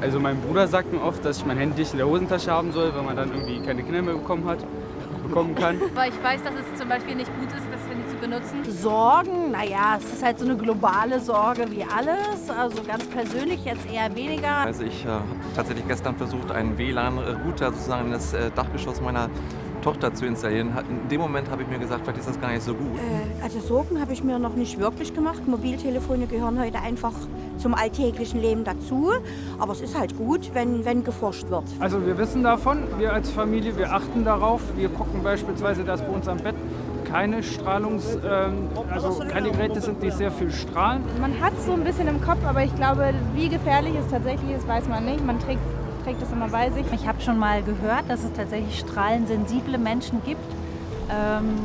Also mein Bruder sagt mir oft, dass ich mein Handy nicht in der Hosentasche haben soll, weil man dann irgendwie keine Kinder mehr bekommen hat, bekommen kann. Weil ich weiß, dass es zum Beispiel nicht gut ist, das Handy zu benutzen. Sorgen, naja, es ist halt so eine globale Sorge wie alles. Also ganz persönlich jetzt eher weniger. Also ich äh, habe tatsächlich gestern versucht, einen WLAN-Router sozusagen in das äh, Dachgeschoss meiner Tochter zu installieren. In dem Moment habe ich mir gesagt, vielleicht ist das gar nicht so gut. Äh, also Sorgen habe ich mir noch nicht wirklich gemacht. Mobiltelefone gehören heute einfach zum alltäglichen Leben dazu. Aber es ist halt gut, wenn, wenn geforscht wird. Also wir wissen davon, wir als Familie, wir achten darauf. Wir gucken beispielsweise, dass bei uns am Bett keine Strahlungs, ähm, also keine Geräte sind, die sehr viel strahlen. Man hat so ein bisschen im Kopf, aber ich glaube, wie gefährlich es tatsächlich ist, weiß man nicht. Man trägt trägt das immer bei sich. Ich habe schon mal gehört, dass es tatsächlich strahlensensible Menschen gibt. Ähm,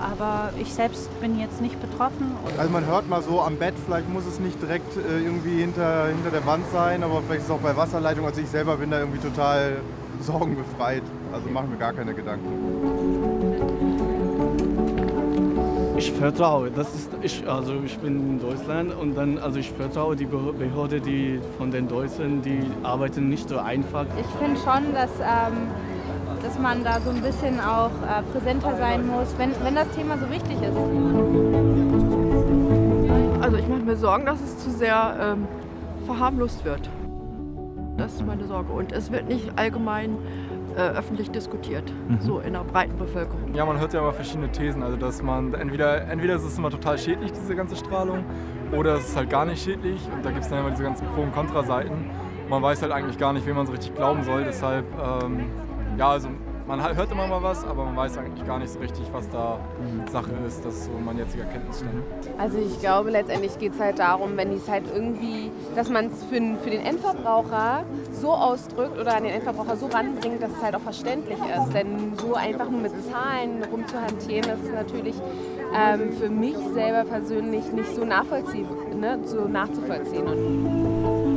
aber ich selbst bin jetzt nicht betroffen. Also man hört mal so am Bett, vielleicht muss es nicht direkt äh, irgendwie hinter, hinter der Wand sein, aber vielleicht ist es auch bei Wasserleitung. Also ich selber bin da irgendwie total sorgenbefreit. Also machen wir gar keine Gedanken. Ich vertraue, das ist ich, also ich bin in Deutschland und dann also ich vertraue die Behörde, die von den Deutschen, die arbeiten nicht so einfach. Ich finde schon, dass, ähm, dass man da so ein bisschen auch äh, präsenter sein muss, wenn, wenn das Thema so wichtig ist. Also ich mache mir Sorgen, dass es zu sehr ähm, verharmlost wird. Das ist meine Sorge. Und es wird nicht allgemein öffentlich diskutiert, mhm. so in der breiten Bevölkerung. Ja, man hört ja immer verschiedene Thesen. Also dass man entweder, entweder ist es immer total schädlich, diese ganze Strahlung, oder es ist halt gar nicht schädlich. Und da gibt es dann immer diese ganzen Pro- und Kontra-Seiten. Man weiß halt eigentlich gar nicht, wem man so richtig glauben soll. Deshalb, ähm, ja, also man hört immer mal was, aber man weiß eigentlich gar nicht so richtig, was da Sache ist. Das ist so mein jetziger Kenntnisstand. Also ich glaube, letztendlich geht es halt darum, wenn es halt irgendwie, dass man es für, für, den Endverbraucher so ausdrückt oder an den Endverbraucher so ranbringt, dass es halt auch verständlich ist. Denn so einfach nur mit Zahlen rumzuhantieren, ist natürlich ähm, für mich selber persönlich nicht so nachvollziehbar, ne, so nachzuvollziehen. Und